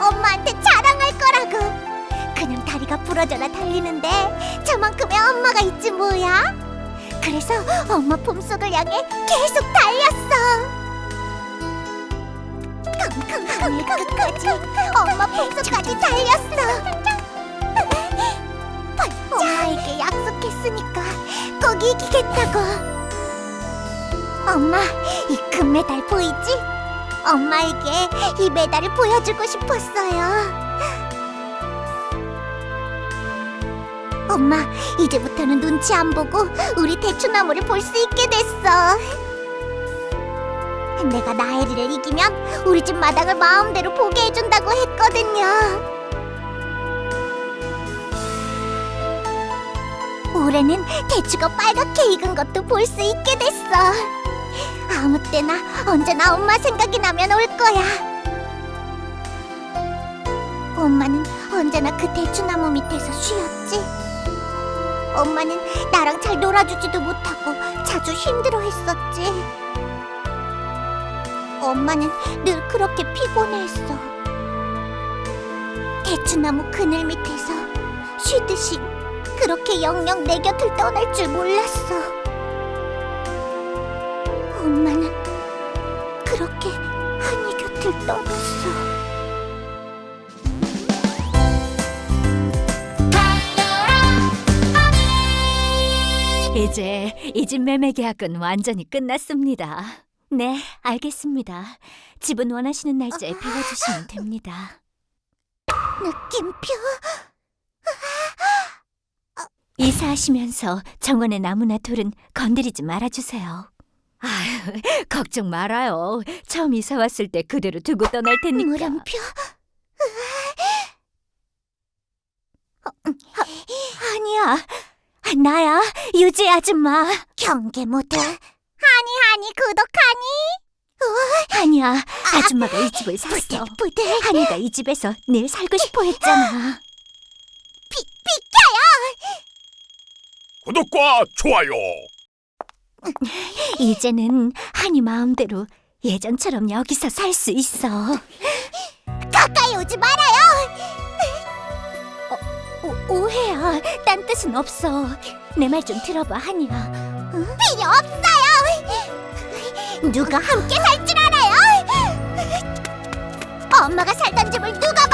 엄마한테 자랑할 거라고. 그냥 다리가 부러져라 달리는데 저만큼의 엄마가 있지 뭐야. 그래서 엄마 품속을 향해 계속 달렸어. 하늘 끝까지 엄마 품속까지 달렸어. 엄마에게 약속했으니까 꼭 이기겠다고. 엄마, 이 금메달 보이지? 엄마에게 이 메달을 보여주고 싶었어요. 엄마, 이제부터는 눈치 안 보고 우리 대추나무를 볼 수 있게 됐어. 내가 나혜리를 이기면 우리 집 마당을 마음대로 보게 해준다고 했거든요. 올해는 대추가 빨갛게 익은 것도 볼 수 있게 됐어. 아무 때나 언제나 엄마 생각이 나면 올 거야. 엄마는 언제나 그 대추나무 밑에서 쉬었지. 엄마는 나랑 잘 놀아주지도 못하고 자주 힘들어했었지. 엄마는 늘 그렇게 피곤해했어. 대추나무 그늘 밑에서 쉬듯이 그렇게 영영 내 곁을 떠날 줄 몰랐어. 엄마는 그렇게 한이 곁을 떠났어. 이제 이 집 매매 계약은 완전히 끝났습니다. 네, 알겠습니다. 집은 원하시는 날짜에 비워주시면 됩니다. 느낌표? 이사하시면서 정원의 나무나 돌은 건드리지 말아주세요. 아유, 걱정 말아요. 처음 이사 왔을 때 그대로 두고 떠날 테니까. 물음표? 아니야, 나야, 유지 아줌마. 경계 모드. 하니 하니 구독하니? 아니야, 아줌마가 이 집을 샀어. 부들부들. 한이가 이 집에서 늘 살고 싶어 했잖아. 비, 비켜요! 구독과 좋아요. 이제는 한이 마음대로 예전처럼 여기서 살 수 있어. 가까이 오지 말아요! 오, 오해야. 딴 뜻은 없어. 내 말 좀 들어봐, 한이야. 필요 없어요! 누가 함께 살 줄 알아요? 엄마가 살던 집을 누가